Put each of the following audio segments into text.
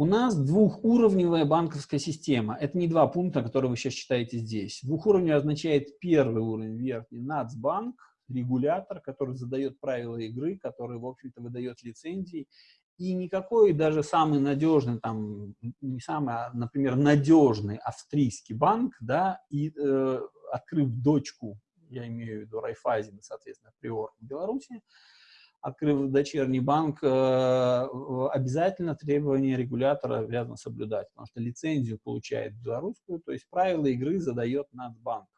У нас двухуровневая банковская система. Это не два пункта, которые вы сейчас читаете здесь. Двухуровневый означает первый уровень, верхний, Нацбанк, регулятор, который задает правила игры, который, в общем-то, выдает лицензии. И никакой даже самый надежный, там, не самый, а, например, надежный австрийский банк, да, и э, открыв дочку, я имею в виду Райфайзен, соответственно, Приор в Беларуси, открыв дочерний банк, э, обязательно требования регулятора обязан соблюдать, потому что лицензию получает белорусскую, то есть правила игры задает Нацбанк.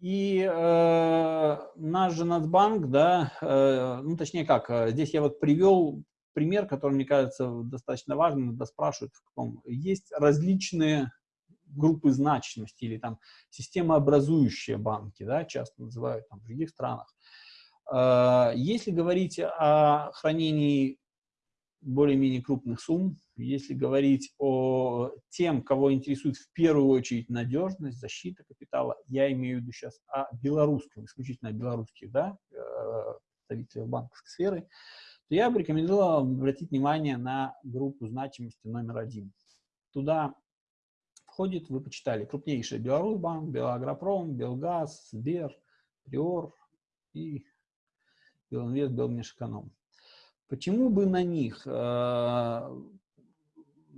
И э, наш же Нацбанк, да, э, ну точнее как, э, здесь я вот привел пример, который, мне кажется, достаточно важным, иногда спрашивают, в каком. Есть различные группы значимости или там системообразующие банки, да, часто называют там в других странах. Если говорить о хранении более-менее крупных сумм, если говорить о тем, кого интересует в первую очередь надежность, защита капитала, я имею в виду сейчас о белорусском, исключительно о белорусских, да, э, представителях банковской сферы, то я бы рекомендовал обратить внимание на группу значимости номер один. Туда входит, вы почитали, крупнейший Беларусьбанк, Белагропром, Белгаз, Сбер, Приор и Белинвест, Белмешэконом. Почему бы на них? Э,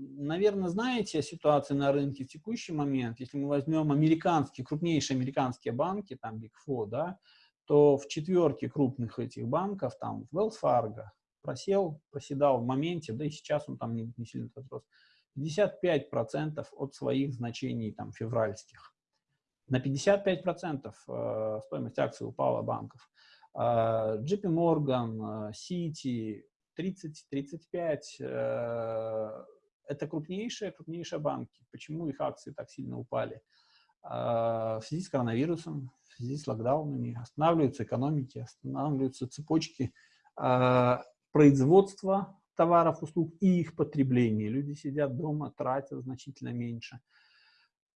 Наверное, знаете ситуацию на рынке в текущий момент. Если мы возьмем американские, крупнейшие американские банки, там Big Four, да, то в четверке крупных этих банков, там Wells Fargo, просел, проседал в моменте, да и сейчас он там не, не сильно отрос, 55% от своих значений там февральских. На 55% э, стоимость акций упала банков. JP Morgan, Citi, 30-35, э, это крупнейшие, крупнейшие банки. Почему их акции так сильно упали? А, в связи с коронавирусом, в связи с локдаунами, останавливаются экономики, останавливаются цепочки а, производства товаров, услуг и их потребления. Люди сидят дома, тратят значительно меньше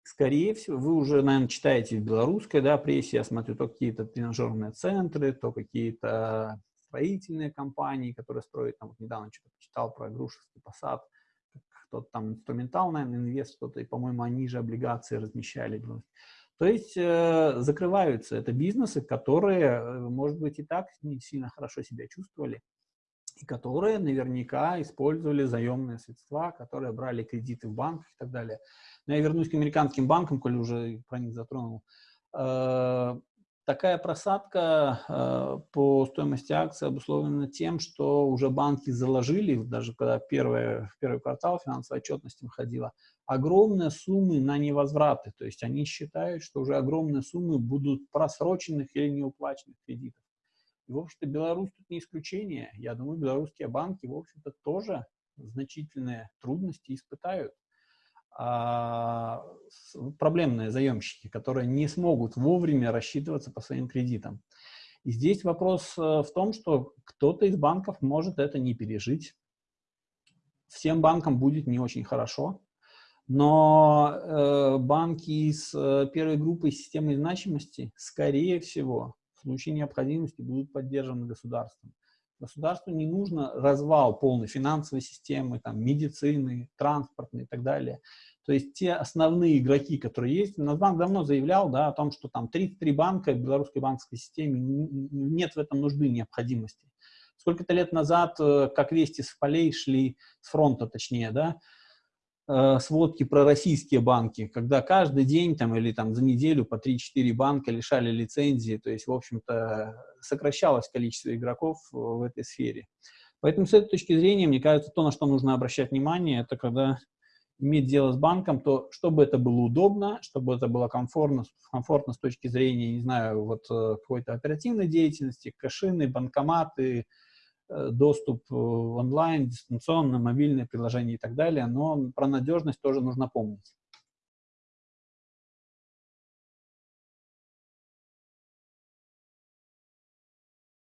скорее всего, вы уже, наверное, читаете в белорусской да, прессе, я смотрю, то какие-то тренажерные центры, то какие-то строительные компании, которые строят, там, вот недавно что-то читал про Грушевский посад, кто-то там инструментал, наверное, инвест, кто-то, и, по-моему, они же облигации размещали. То есть э, закрываются это бизнесы, которые, э, может быть, и так не сильно хорошо себя чувствовали, и которые наверняка использовали заемные средства, которые брали кредиты в банках и так далее. Но я вернусь к американским банкам, коль уже про них затронул. Э, такая просадка э, по стоимости акций обусловлена тем, что уже банки заложили, даже когда первое, в первый квартал финансовая отчетность выходила, огромные суммы на невозвраты. То есть они считают, что уже огромные суммы будут просроченных или неуплаченных кредитов. И, в общем-то, Беларусь тут не исключение. Я думаю, белорусские банки, в общем-то, тоже значительные трудности испытают. А, проблемные заемщики, которые не смогут вовремя рассчитываться по своим кредитам. И здесь вопрос э, в том, что кто-то из банков может это не пережить. Всем банкам будет не очень хорошо, но э, банки из э, первой группы системы значимости, скорее всего, в случае необходимости будут поддержаны государством. Государству не нужно развал полной финансовой системы, там, медицины, транспортной и так далее. То есть те основные игроки, которые есть, Нацбанк давно заявлял да, о том, что там 33 банка в белорусской банковской системе, нет в этом нужды, необходимости. Сколько-то лет назад, э, как вести с полей шли, с фронта точнее, да, Э, сводки про российские банки, когда каждый день там, или там, за неделю по 3-4 банка лишали лицензии, то есть, в общем-то, сокращалось количество игроков в этой сфере. Поэтому с этой точки зрения, мне кажется, то, на что нужно обращать внимание, это когда иметь дело с банком, то чтобы это было удобно, чтобы это было комфортно, комфортно с точки зрения, не знаю, вот э, какой-то оперативной деятельности, кашины, банкоматы, доступ э, онлайн, дистанционно, мобильные приложения и так далее, но про надежность тоже нужно помнить.